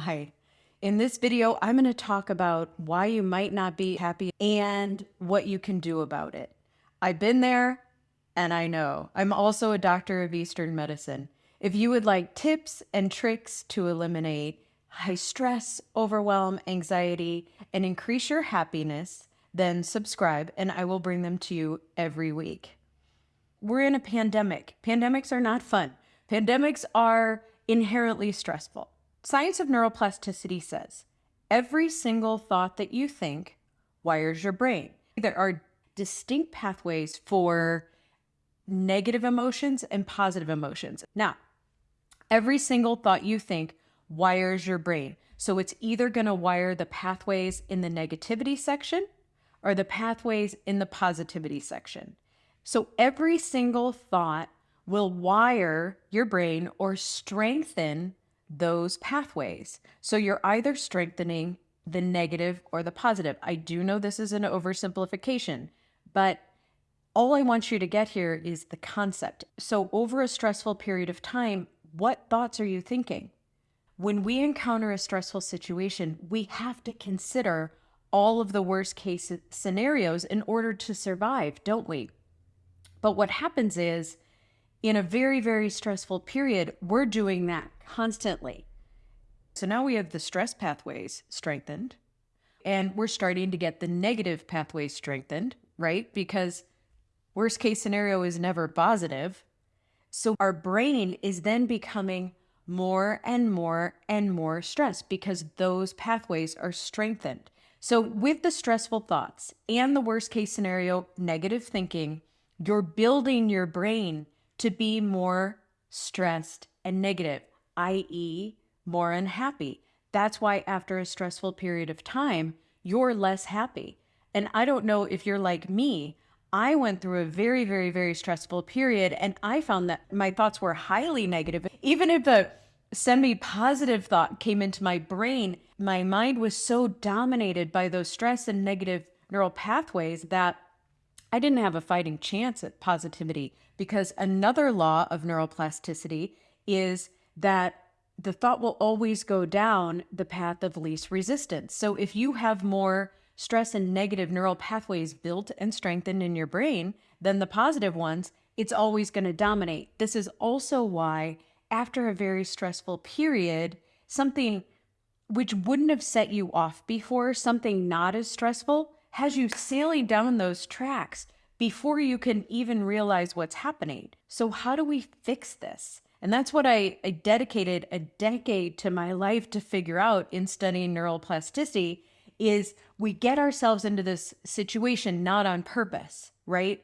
Hi. In this video, I'm going to talk about why you might not be happy and what you can do about it. I've been there and I know. I'm also a doctor of Eastern medicine. If you would like tips and tricks to eliminate high stress, overwhelm, anxiety, and increase your happiness, then subscribe and I will bring them to you every week. We're in a pandemic. Pandemics are not fun. Pandemics are inherently stressful. Science of neuroplasticity says every single thought that you think wires your brain. There are distinct pathways for negative emotions and positive emotions. Now, every single thought you think wires your brain. So it's either going to wire the pathways in the negativity section or the pathways in the positivity section. So every single thought will wire your brain or strengthen those pathways. So you're either strengthening the negative or the positive. I do know this is an oversimplification, but all I want you to get here is the concept. So, over a stressful period of time, what thoughts are you thinking? When we encounter a stressful situation, we have to consider all of the worst case scenarios in order to survive, don't we? But what happens is in a very, very stressful period, we're doing that constantly. So now we have the stress pathways strengthened, and we're starting to get the negative pathways strengthened, right? Because worst case scenario is never positive. So our brain is then becoming more and more and more stressed because those pathways are strengthened. So, with the stressful thoughts and the worst case scenario negative thinking, you're building your brain to be more stressed and negative, i.e., more unhappy. That's why after a stressful period of time, you're less happy. And I don't know if you're like me. I went through a very, very, very stressful period and I found that my thoughts were highly negative. Even if a semi positive thought came into my brain, my mind was so dominated by those stress and negative neural pathways that I didn't have a fighting chance at positivity because another law of neuroplasticity is that the thought will always go down the path of least resistance. So if you have more stress and negative neural pathways built and strengthened in your brain than the positive ones, it's always going to dominate. This is also why, after a very stressful period, something which wouldn't have set you off before, something not as stressful, has you sailing down those tracks before you can even realize what's happening. So, how do we fix this? And that's what I, I dedicated a decade to my life to figure out in studying neuroplasticity is we get ourselves into this situation not on purpose, right?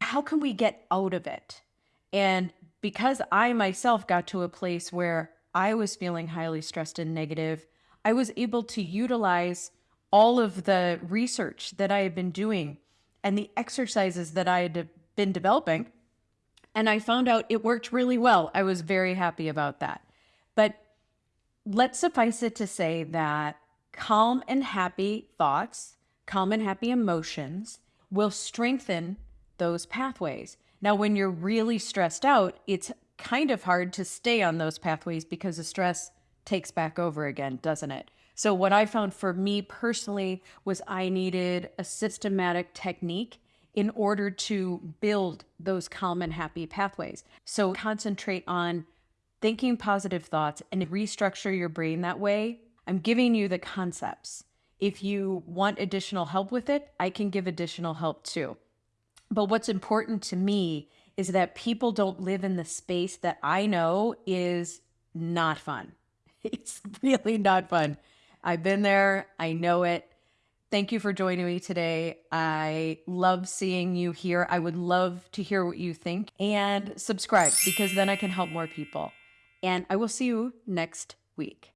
How can we get out of it? And because I myself got to a place where I was feeling highly stressed and negative, I was able to utilize all of the research that I had been doing and the exercises that I had been developing. And I found out it worked really well. I was very happy about that. But let's suffice it to say that calm and happy thoughts, calm and happy emotions will strengthen those pathways. Now, when you're really stressed out, it's kind of hard to stay on those pathways because the stress takes back over again, doesn't it? So, what I found for me personally was I needed a systematic technique in order to build those calm and happy pathways. So, concentrate on thinking positive thoughts and restructure your brain that way. I'm giving you the concepts. If you want additional help with it, I can give additional help too. But what's important to me is that people don't live in the space that I know is not fun. It's really not fun. I've been there, I know it. Thank you for joining me today. I love seeing you here. I would love to hear what you think and subscribe because then I can help more people. And I will see you next week.